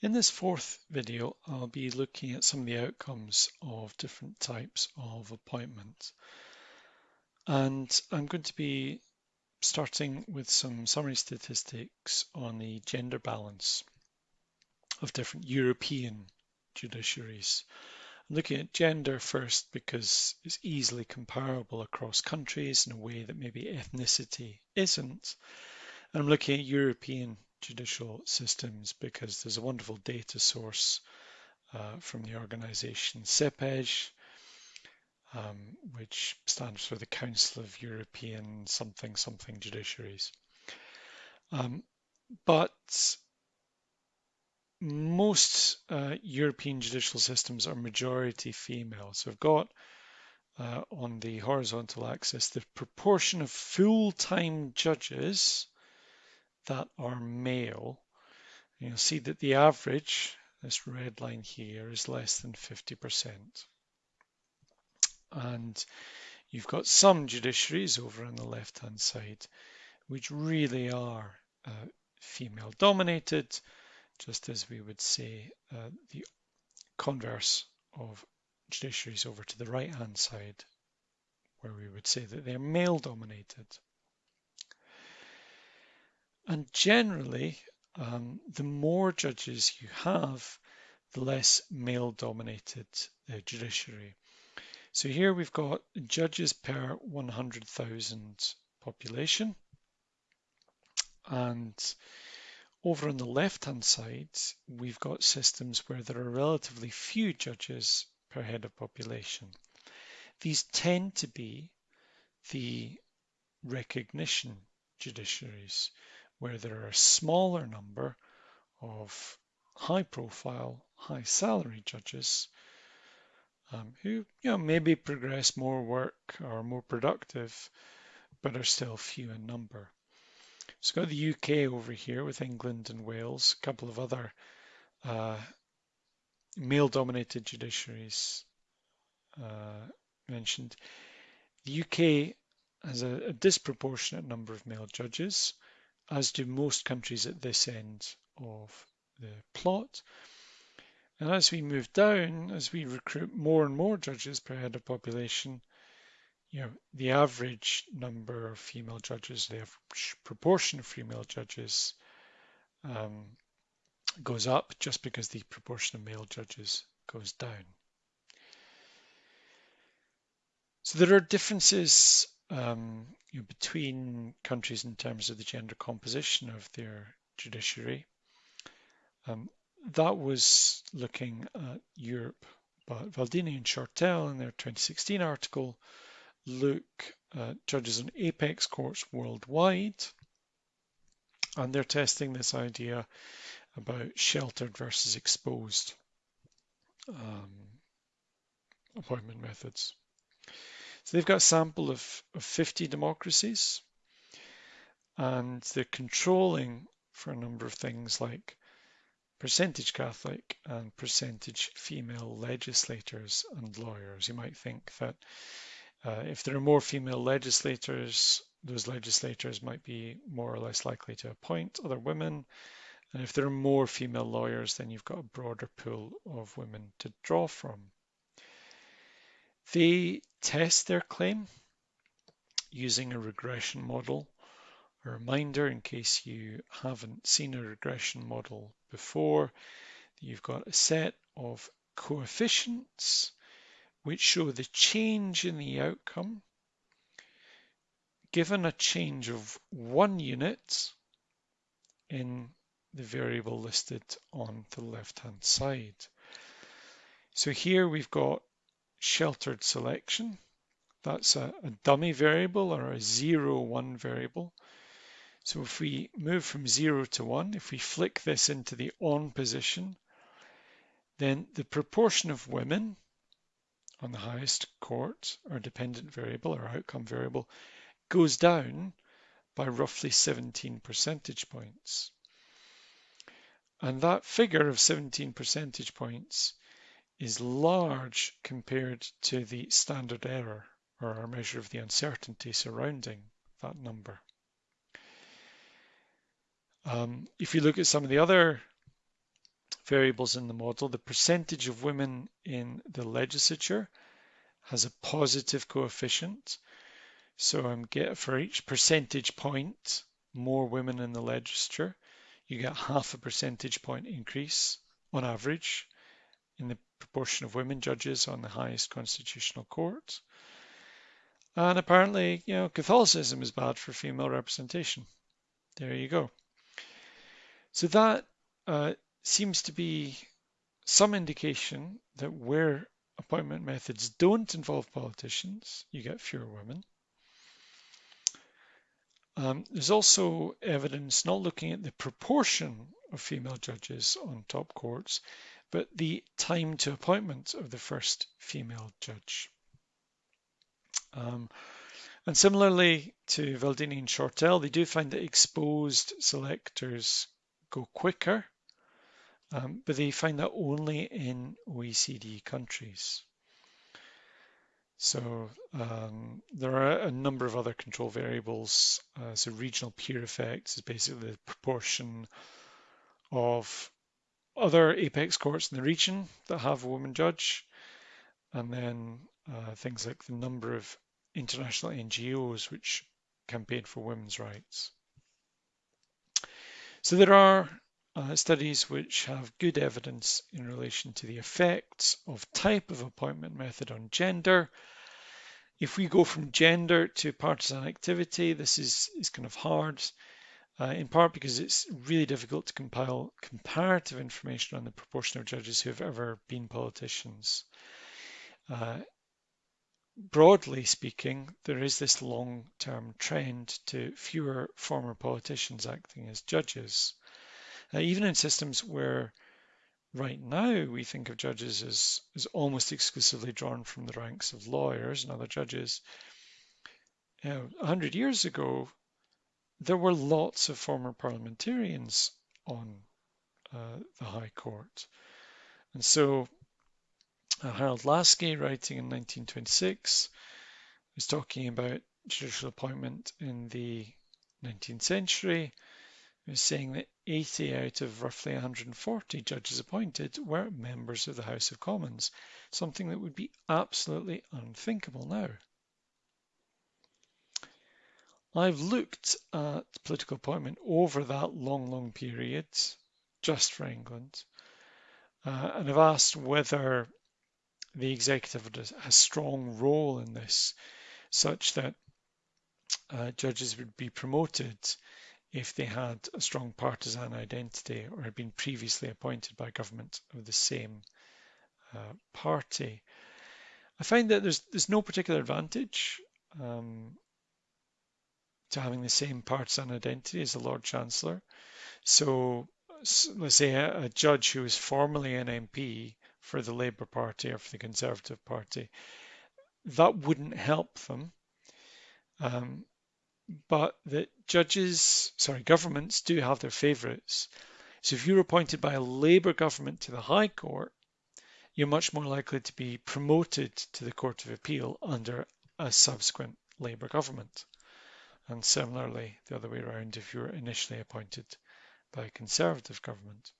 In this fourth video, I'll be looking at some of the outcomes of different types of appointment. And I'm going to be starting with some summary statistics on the gender balance of different European judiciaries. I'm looking at gender first because it's easily comparable across countries in a way that maybe ethnicity isn't. I'm looking at European judicial systems because there's a wonderful data source uh, from the organization CEPEJ, um, which stands for the Council of European something something judiciaries. Um, but most uh, European judicial systems are majority female. So I've got uh, on the horizontal axis the proportion of full-time judges that are male, you'll see that the average, this red line here, is less than 50%. And you've got some judiciaries over on the left-hand side, which really are uh, female dominated, just as we would say uh, the converse of judiciaries over to the right-hand side, where we would say that they're male dominated. And generally, um, the more judges you have, the less male dominated the judiciary. So here we've got judges per 100,000 population. And over on the left-hand side, we've got systems where there are relatively few judges per head of population. These tend to be the recognition judiciaries where there are a smaller number of high profile, high salary judges um, who you know maybe progress more work or more productive, but are still few in number. So got the UK over here with England and Wales, a couple of other uh, male-dominated judiciaries uh, mentioned. The UK has a, a disproportionate number of male judges, as do most countries at this end of the plot. And as we move down, as we recruit more and more judges per head of population, you know, the average number of female judges, the average proportion of female judges um, goes up just because the proportion of male judges goes down. So there are differences um, you know, between countries in terms of the gender composition of their judiciary. Um, that was looking at Europe, but Valdini and Shortell in their 2016 article look at judges in apex courts worldwide, and they're testing this idea about sheltered versus exposed um, appointment methods. So they've got a sample of, of 50 democracies and they're controlling for a number of things like percentage Catholic and percentage female legislators and lawyers. You might think that uh, if there are more female legislators, those legislators might be more or less likely to appoint other women. And if there are more female lawyers, then you've got a broader pool of women to draw from. They test their claim using a regression model. A reminder in case you haven't seen a regression model before, you've got a set of coefficients which show the change in the outcome given a change of one unit in the variable listed on the left hand side. So here we've got sheltered selection. That's a, a dummy variable or a zero one variable. So if we move from zero to one, if we flick this into the on position, then the proportion of women on the highest court or dependent variable or outcome variable goes down by roughly 17 percentage points. And that figure of 17 percentage points is large compared to the standard error or our measure of the uncertainty surrounding that number. Um, if you look at some of the other variables in the model. The percentage of women in the legislature has a positive coefficient. So I'm get for each percentage point, more women in the legislature, you get half a percentage point increase on average in the proportion of women judges on the highest constitutional court. And apparently, you know, Catholicism is bad for female representation. There you go. So that uh, seems to be some indication that where appointment methods don't involve politicians, you get fewer women. Um, there's also evidence not looking at the proportion of female judges on top courts, but the time to appointment of the first female judge. Um, and similarly to Valdini and Shortell, they do find that exposed selectors go quicker, um, but they find that only in OECD countries. So um, there are a number of other control variables. Uh, so regional peer effects is basically the proportion of other apex courts in the region that have a woman judge, and then uh, things like the number of international NGOs which campaign for women's rights. So there are uh, studies which have good evidence in relation to the effects of type of appointment method on gender. If we go from gender to partisan activity, this is, is kind of hard, uh, in part because it's really difficult to compile comparative information on the proportion of judges who have ever been politicians. Uh, broadly speaking, there is this long-term trend to fewer former politicians acting as judges. Uh, even in systems where right now we think of judges as, as almost exclusively drawn from the ranks of lawyers and other judges, you know, 100 years ago, there were lots of former parliamentarians on uh, the High Court. And so uh, Harold Laski, writing in 1926, was talking about judicial appointment in the 19th century was saying that 80 out of roughly 140 judges appointed were members of the House of Commons, something that would be absolutely unthinkable now. I've looked at political appointment over that long, long period, just for England, uh, and I've asked whether the executive has a strong role in this, such that uh, judges would be promoted if they had a strong partisan identity or had been previously appointed by government of the same uh, party. I find that there's there's no particular advantage um, to having the same partisan identity as the Lord Chancellor. So let's say a, a judge who is formerly an MP for the Labour Party or for the Conservative Party, that wouldn't help them. Um, but that judges, sorry, governments do have their favourites. So if you're appointed by a Labour government to the High Court, you're much more likely to be promoted to the Court of Appeal under a subsequent Labour government. And similarly, the other way around, if you're initially appointed by a Conservative government.